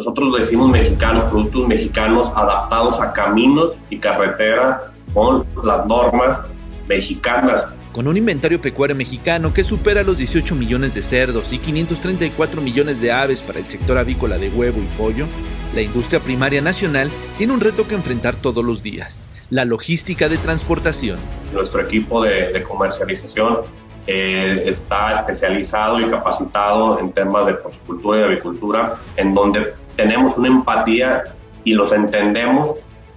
nosotros decimos mexicanos, productos mexicanos adaptados a caminos y carreteras con las normas mexicanas. Con un inventario pecuario mexicano que supera los 18 millones de cerdos y 534 millones de aves para el sector avícola de huevo y pollo, la industria primaria nacional tiene un reto que enfrentar todos los días, la logística de transportación. Nuestro equipo de, comercialización eh, está especializado y capacitado en temas de porcicultura y avicultura, en donde tenemos una empatía y los entendemos.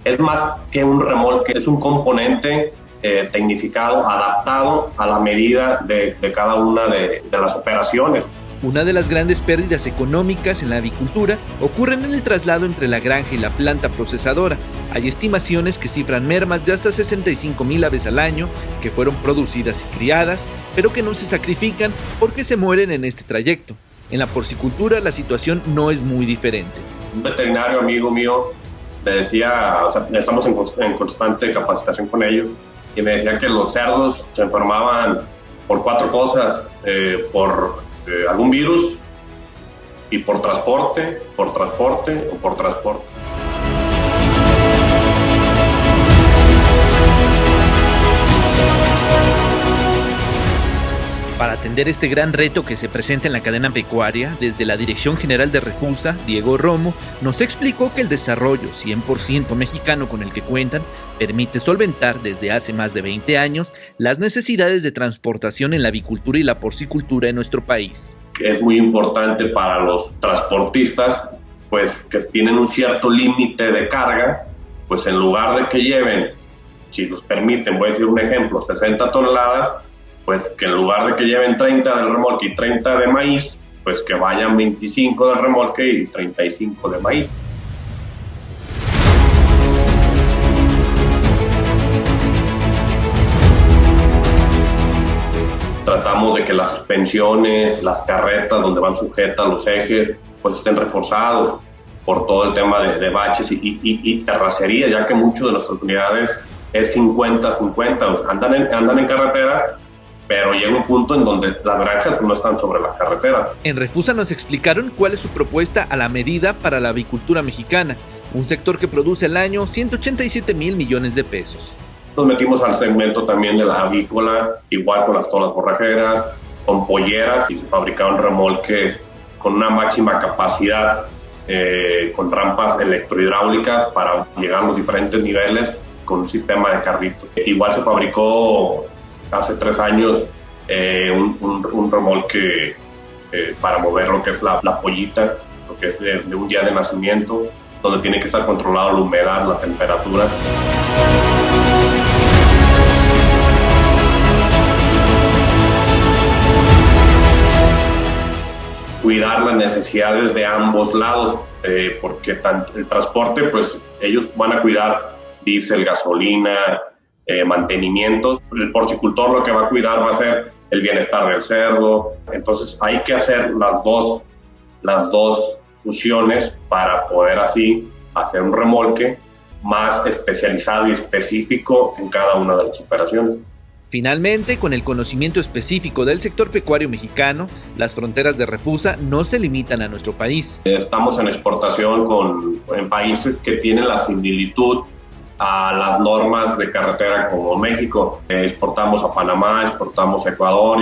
Es más que un remolque, es un componente eh, tecnificado, adaptado a la medida de, cada una de, las operaciones. Una de las grandes pérdidas económicas en la avicultura ocurren en el traslado entre la granja y la planta procesadora. Hay estimaciones que cifran mermas de hasta 65 mil aves al año que fueron producidas y criadas, pero que no se sacrifican porque se mueren en este trayecto. En la porcicultura la situación no es muy diferente. Un veterinario amigo mío me decía, o sea, estamos en, constante capacitación con ellos, y me decía que los cerdos se enfermaban por cuatro cosas, eh, por eh, algún virus y por transporte, por transporte o por transporte. Para atender este gran reto que se presenta en la cadena pecuaria, desde la Dirección General de Refusa, Diego Romo, nos explicó que el desarrollo 100% mexicano con el que cuentan permite solventar desde hace más de 20 años las necesidades de transportación en la avicultura y la porcicultura en nuestro país. Es muy importante para los transportistas, pues que tienen un cierto límite de carga, pues en lugar de que lleven, si los permiten, voy a decir un ejemplo, 60 toneladas, pues que en lugar de que lleven 30 del remolque y 30 de maíz, pues que vayan 25 del remolque y 35 de maíz. Tratamos de que las suspensiones, las carretas donde van sujetas los ejes, pues estén reforzados por todo el tema de, baches y, y, terracería, ya que muchas de nuestras unidades es 50-50, andan en, andan en carreteras, pero llega un punto en donde las granjas no están sobre la carretera. En Refusa nos explicaron cuál es su propuesta a la medida para la avicultura mexicana, un sector que produce al año 187 mil millones de pesos. Nos metimos al segmento también de la avícola, igual con las tolas forrajeras, con polleras y se fabricaron remolques con una máxima capacidad, eh, con rampas electrohidráulicas para llegar a los diferentes niveles con un sistema de carrito. Igual se fabricó hace tres años eh, un, remolque eh, para mover lo que es la, pollita, lo que es de, un día de nacimiento, donde tiene que estar controlado la humedad, la temperatura. cuidar las necesidades de ambos lados, eh, porque el transporte, pues ellos van a cuidar diésel, gasolina, eh, mantenimientos. El porcicultor lo que va a cuidar va a ser el bienestar del cerdo. Entonces hay que hacer las dos, las dos fusiones para poder así hacer un remolque más especializado y específico en cada una de las operaciones. Finalmente, con el conocimiento específico del sector pecuario mexicano, las fronteras de Refusa no se limitan a nuestro país. Estamos en exportación con, en países que tienen la similitud a las normas de carretera como México. exportamos a Panamá, exportamos a Ecuador,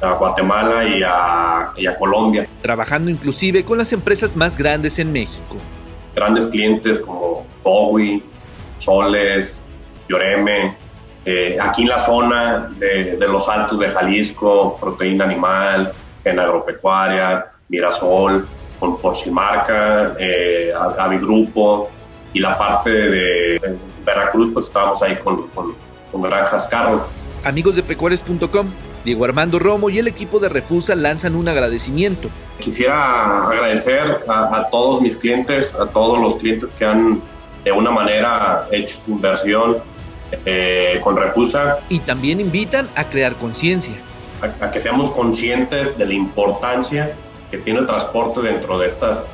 a Guatemala y a, y a, Colombia. Trabajando inclusive con las empresas más grandes en México. Grandes clientes como Bowie, Soles, Lloreme, eh, aquí en la zona de, de, los Altos de Jalisco, proteína animal, en agropecuaria, Mirasol, con Porcimarca, eh, Avigrupo, y la parte de, Veracruz, pues estábamos ahí con, con, con Granjas Carro. Amigos de pecuarios.com, Diego Armando Romo y el equipo de Refusa lanzan un agradecimiento. Quisiera agradecer a, todos mis clientes, a todos los clientes que han de una manera hecho su inversión eh, con Refusa. Y también invitan a crear conciencia. a que seamos conscientes de la importancia que tiene el transporte dentro de estas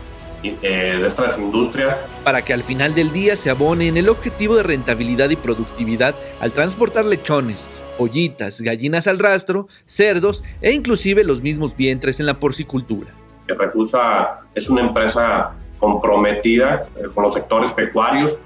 eh, de estas industrias. Para que al final del día se abone en el objetivo de rentabilidad y productividad al transportar lechones, pollitas, gallinas al rastro, cerdos e inclusive los mismos vientres en la porcicultura. Refusa es una empresa comprometida eh, con los sectores pecuarios,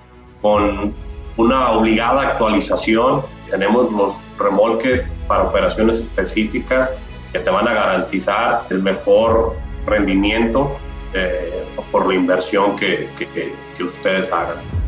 con una obligada actualización. Tenemos los remolques para operaciones específicas que te van a garantizar el mejor rendimiento eh, por la inversión que, que, que ustedes hagan.